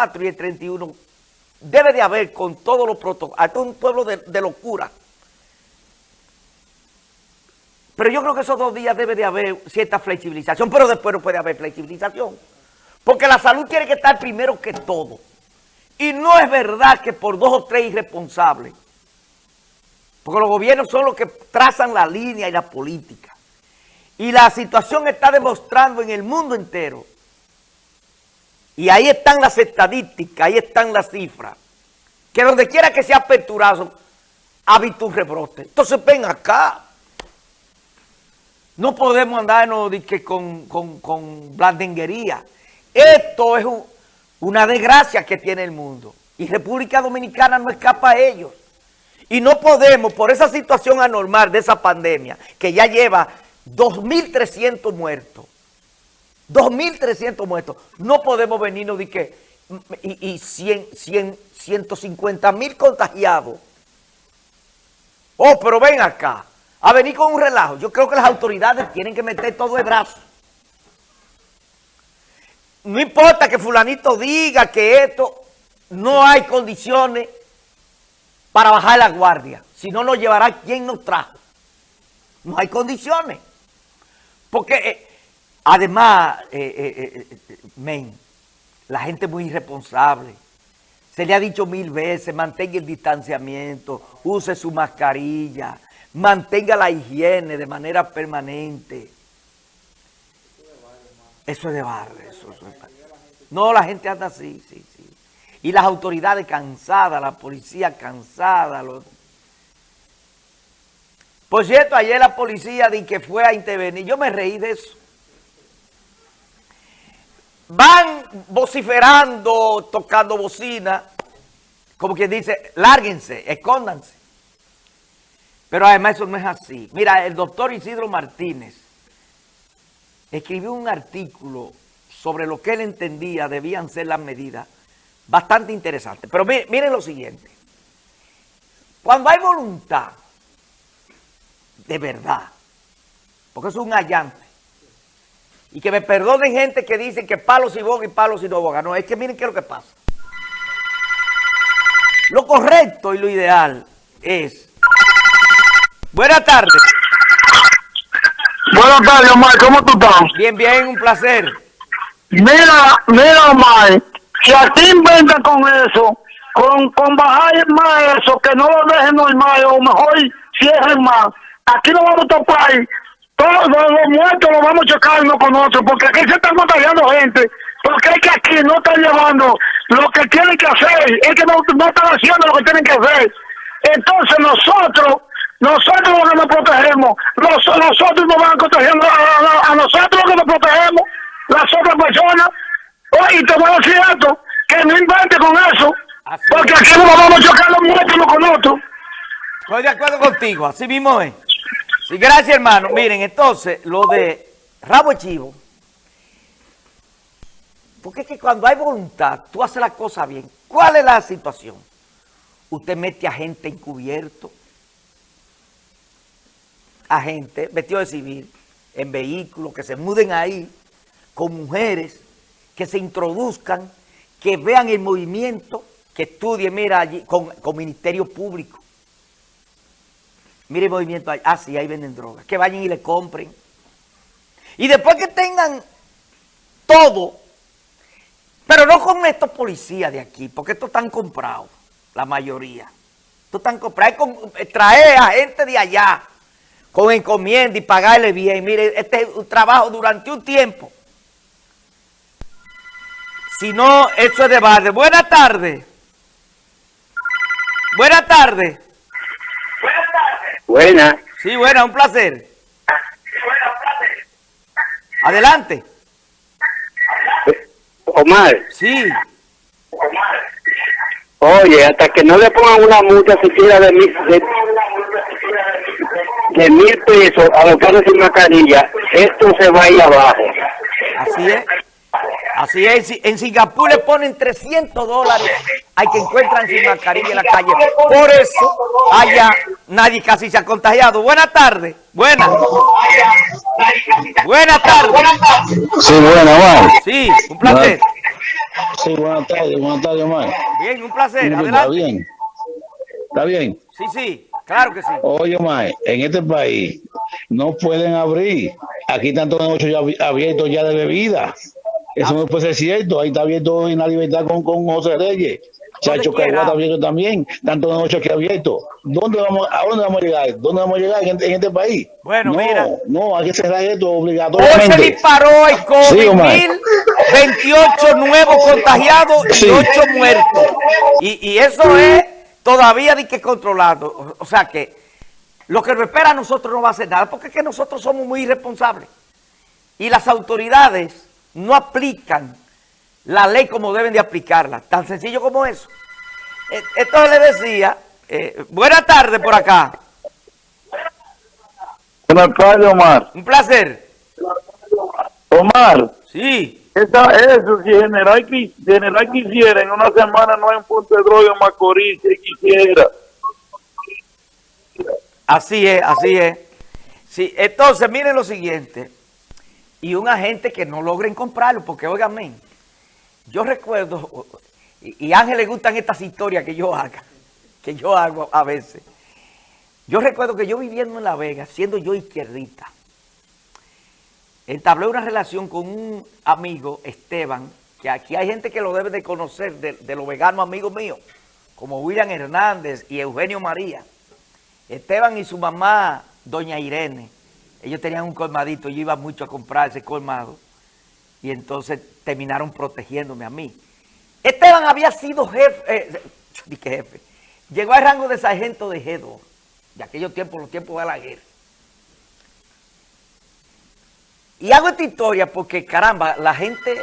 24 y el 31 debe de haber con todos los protocolos, esto es un pueblo de, de locura. Pero yo creo que esos dos días debe de haber cierta flexibilización, pero después no puede haber flexibilización. Porque la salud tiene que estar primero que todo. Y no es verdad que por dos o tres irresponsables, porque los gobiernos son los que trazan la línea y la política. Y la situación está demostrando en el mundo entero. Y ahí están las estadísticas, ahí están las cifras. Que donde quiera que sea aperturado, ha visto un rebrote. Entonces ven acá. No podemos andarnos que con, con, con blandenguería. Esto es una desgracia que tiene el mundo. Y República Dominicana no escapa a ellos. Y no podemos, por esa situación anormal de esa pandemia, que ya lleva 2.300 muertos, 2.300 muertos, no podemos venirnos de que, y, y 100, 100, 150 mil contagiados. Oh, pero ven acá, a venir con un relajo. Yo creo que las autoridades tienen que meter todo el brazo. No importa que fulanito diga que esto no hay condiciones para bajar la guardia. Si no, nos llevará quien nos trajo. No hay condiciones. Porque, eh, además, eh, eh, men, la gente es muy irresponsable. Se le ha dicho mil veces, mantenga el distanciamiento, use su mascarilla, mantenga la higiene de manera permanente. Eso es de barrio. Eso, eso es... No, la gente anda así, sí, sí. Y las autoridades cansadas, la policía cansada. Por cierto, ayer la policía di que fue a intervenir. Yo me reí de eso. Van vociferando, tocando bocina, como quien dice, lárguense, escóndanse. Pero además eso no es así. Mira, el doctor Isidro Martínez escribió un artículo sobre lo que él entendía debían ser las medidas bastante interesante. Pero miren lo siguiente. Cuando hay voluntad, de verdad, porque es un allante, y que me perdonen gente que dice que palos y boga y palos y no boga. No, es que miren qué es lo que pasa. Lo correcto y lo ideal es... Buenas tardes. Buenas tardes, Omar. ¿Cómo tú estás? Bien, bien, un placer. Mira, mira, Omar. Si aquí inventan con eso, con, con bajar más eso, que no lo dejen normal, o mejor cierren más, aquí no vamos a topar, todos los muertos los vamos uno con otro, porque aquí se están contagiando gente, porque es que aquí no están llevando lo que tienen que hacer, es que no, no están haciendo lo que tienen que hacer. Entonces nosotros, nosotros los que nos protegemos, nosotros nos van contagiando a, a, a nosotros los que nos protegemos, las otras personas, Oye, te voy a decir esto, que no invente con eso, así porque aquí no vamos a chocar los muertos con otro. Estoy de acuerdo contigo, así mismo es. Gracias, hermano. Miren, entonces, lo de rabo chivo, porque es que cuando hay voluntad, tú haces la cosa bien. ¿Cuál es la situación? Usted mete a gente encubierto, a gente vestido de civil, en vehículos, que se muden ahí, con mujeres, que se introduzcan, que vean el movimiento, que estudien, mira, allí, con, con Ministerio Público. Mire el movimiento. Ah, sí, ahí venden drogas. Que vayan y le compren. Y después que tengan todo, pero no con estos policías de aquí, porque estos están comprados, la mayoría. Estos están comprados. Con, traer a gente de allá con encomienda y pagarle bien. Mire, este es un trabajo durante un tiempo. Si no, eso es de base. Buenas tardes. Buenas tardes. Buenas. Sí, buena, un placer. Adelante. Omar. Sí. Oye, hasta que no le pongan una multa siquiera de mil, de, de mil pesos a los carros sin mascarilla, esto se va a ir abajo. Así es. Así es, en Singapur le ponen 300 dólares hay que encuentran sin mascarilla en la calle. Por eso, allá nadie casi se ha contagiado. Buenas tardes. Buenas. Buenas tardes. Sí, buena, bueno. Sí, un placer. Sí, buenas tardes, buenas tardes, Omar. Bien, un placer. ¿Está bien? ¿Está bien? Sí, sí, claro que sí. Oye, Omar, en este país no pueden abrir. Aquí están todos los negocios ya abi- abiertos ya de bebida. Eso no puede ser cierto. Ahí está abierto en la libertad con, con José Reyes. Chacho quiera. Caguá está abierto también. Los negocios aquí abiertos. ¿Dónde vamos, ¿A dónde vamos a llegar? ¿Dónde vamos a llegar en, en este país? Bueno, no, mira. No, hay que cerrar esto Hoy se obligatoriamente. disparó el Sí, COVID, Omar. 1028 nuevos contagiados y Sí. 8 muertos. Y, y eso es todavía de que controlado. O- O sea que lo que nos espera a nosotros no va a hacer nada, porque es que nosotros somos muy irresponsables. Y las autoridades no aplican la ley como deben de aplicarla. Tan sencillo como eso. Entonces le decía, eh, buena tarde por acá. Buenas tardes, Omar. Un placer. Omar, Sí. esa, eso, si General, General quisiera, en una semana no hay un punto de droga en Macorís, si quisiera. Así es, así es. Sí, entonces, miren lo siguiente. Y un agente que no logren comprarlo, porque óigame, yo recuerdo, y, a Ángel le gustan estas historias que yo haga, que yo hago a veces. Yo recuerdo que yo viviendo en La Vega, siendo yo izquierdita, entablé una relación con un amigo, Esteban, que aquí hay gente que lo debe de conocer, de, de los veganos amigos míos, como William Hernández y Eugenio María. Esteban y su mamá, doña Irene, ellos tenían un colmadito, yo iba mucho a comprar ese colmado y entonces terminaron protegiéndome a mí. Esteban había sido jefe, eh, dije jefe, llegó al rango de sargento de G2, de aquellos tiempos, los tiempos de la guerra. Y hago esta historia porque, caramba, la gente